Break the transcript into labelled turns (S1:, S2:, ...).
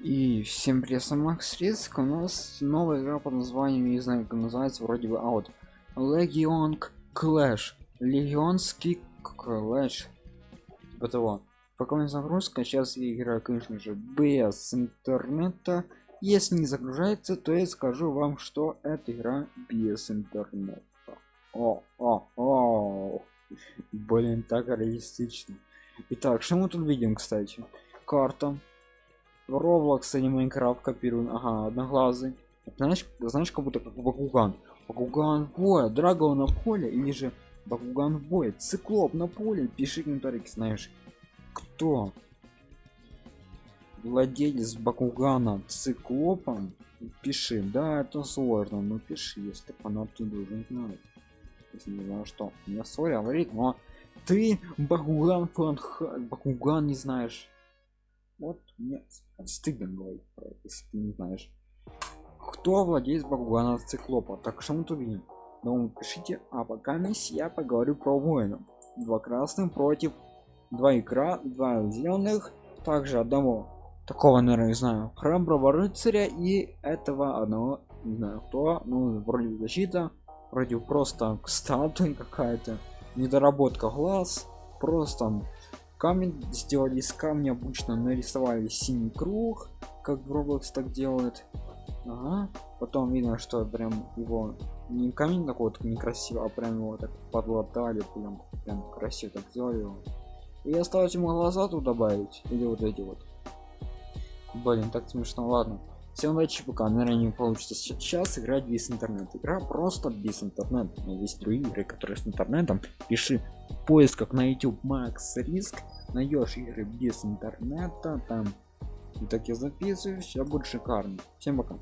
S1: И всем привет, сам Макс Риск. У нас новая игра под названием, не знаю как называется, вроде бы, вот Legion Clash. Легионский Clash. Типа того. Пока не загрузка, сейчас я играю, конечно же, без интернета. Если не загружается, то я скажу вам, что эта игра без интернета. О, о, о. Блин, так реалистично. Итак, что мы тут видим, кстати? Карта Roblox и Майнкрафт копируем. Ага, одноглазый. Знаешь, знаешь, как будто как Бакуган. Бакуган в бой, Драгон на поле или же Бакуган в бой. Циклоп на поле. Пиши комментарий, знаешь. Кто? Владелец Бакугана циклопом? Пиши. Да, это сложно, но пиши, если фанат ты должен знать. Если не знаю что. Не сори, говорит, но ты Бакуган фанха... Бакуган не знаешь. Вот мне стыдно говорить про это, если ты не знаешь. Кто владеет Бакугана циклопа? Так что мы тут видим? Ну, пишите, а пока мисс я поговорю про воинов. Два красных против два икра, два зеленых, также одного такого, наверное, не знаю, храброго рыцаря и этого одного, не знаю кто, ну, вроде защита, вроде просто статуя какая-то, недоработка глаз, просто камень сделали из камня обычно нарисовали синий круг как в Roblox так делают ага. потом видно что прям его не камень такой вот некрасиво а прям его так подлатали прям, прям красиво так сделали его. и осталось ему глаза тут добавить или вот эти вот блин так смешно ладно всем пока наверное не получится сейчас играть без интернета. Игра просто без интернета. Но есть другие игры которые с интернетом. Пиши в поисках на youtube max риск найдешь игры без интернета там и так я записываю все будет шикарно. Всем пока